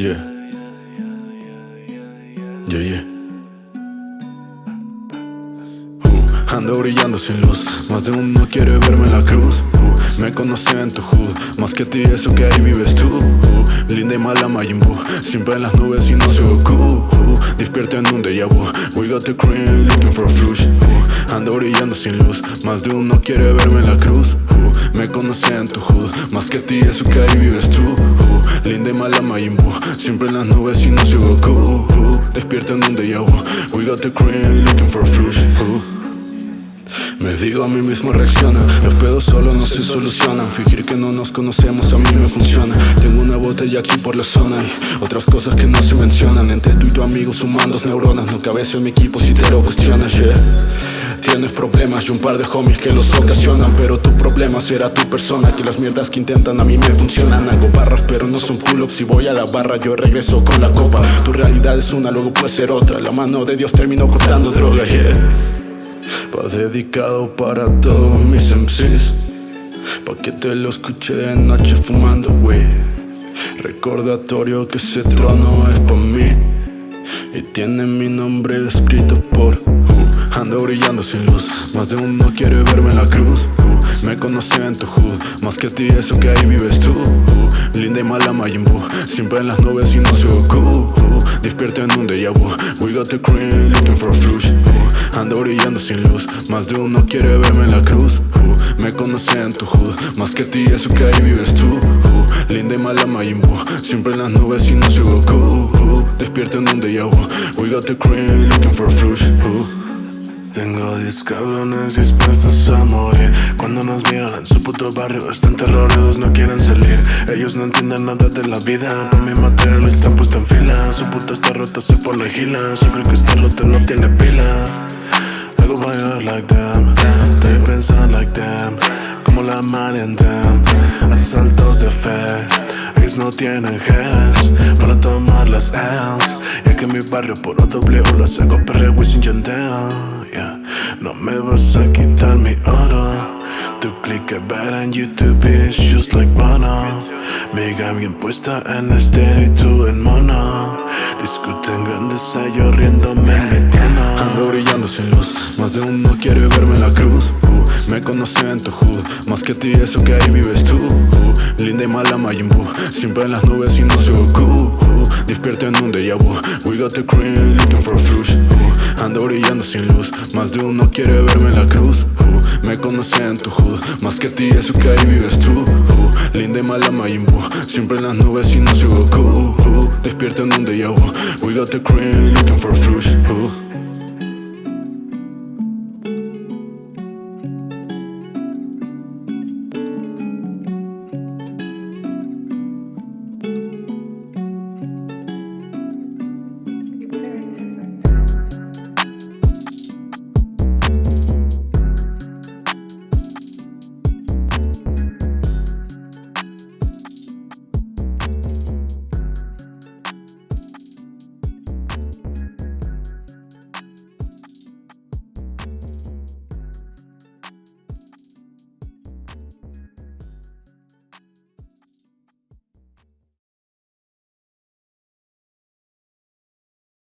Yeah. Yeah, yeah. Uh, ando brillando sin luz, más de uno quiere verme en la cruz. Uh, me conocí en tu hood, más que ti eso que ahí vives tú. Uh, linda y mala Majin siempre en las nubes y no soy Goku. Despierto en un déjà vu, we got the cream looking for a flush. Ando brillando sin luz, más de uno quiere verme en la cruz. Me conocí en tu hood, más que ti eso que ahí vives tú. Linda y mala Majin Siempre en las nubes y no soy Goku Despierta en un déjà We got the cream looking for flush me digo a mí mismo reacciona. Los pedos solo no se solucionan. Fingir que no nos conocemos a mí me funciona. Tengo una botella aquí por la zona Y otras cosas que no se mencionan. Entre tú y tu amigo sumando neuronas No cabeza en mi equipo si te lo cuestionas, yeah. Tienes problemas y un par de homies que los ocasionan Pero tu problema será tu persona. Que las mierdas que intentan a mí me funcionan. Hago barras pero no son pull-ups Si voy a la barra yo regreso con la copa. Tu realidad es una, luego puede ser otra. La mano de Dios terminó cortando droga, yeah Va dedicado para todos mis MCs Pa' que te lo escuche de noche fumando, wey Recordatorio que ese trono es pa' mí. Y tiene mi nombre escrito por Ando brillando sin luz. Más de uno quiere verme en la cruz. Uh, Me conocí en tu hood. Más que a ti eso que ahí vives tú. Uh, Linda y mala Majin Siempre en las nubes y no soy Goku Despierto en un déjà vu. We got the cream looking for a flush. Ando brillando sin luz. Más de uno quiere verme en la cruz. Me conocí en tu hood. Más que ti eso que ahí vives tú. Linda y mala Majin Siempre en las nubes y no soy Goku Despierto en un déjà We got the cream looking for a flush tengo 10 cabrones dispuestos a morir. Cuando nos miran en su puto barrio Están terrorados, no quieren salir. Ellos no entienden nada de la vida Por mi material están puesto en fila. Su puta está rota, se la gila. Yo creo que esta rota no tiene pila. Hago bailar like them Estoy pensando like them Como la mar en de fe No tienen ges Para tomar las L's. Ya que mi barrio por W Las hago perre Wisin Yandel no me vas a quitar mi oro Tu click ver en YouTube is just like Bono. Mi bien puesta en estéreo y tú en mono. Discuten grandes yo riéndome en mi tienda. Ando brillando sin luz, más de uno quiere verme en la cruz Me conocí en tu hood, más que ti eso que ahí vives tú Linda y mala Majin siempre en las nubes y no soy Goku en un déjà vu. We got the cream looking for flush Ando brillando sin luz. Más de uno quiere verme en la cruz Me conocí en tu hood Más que ti eso que ahí vives tú Linda y mala Majin Siempre en las nubes y no soy Goku Despierto en un déjà vu. We got the cream looking for flush.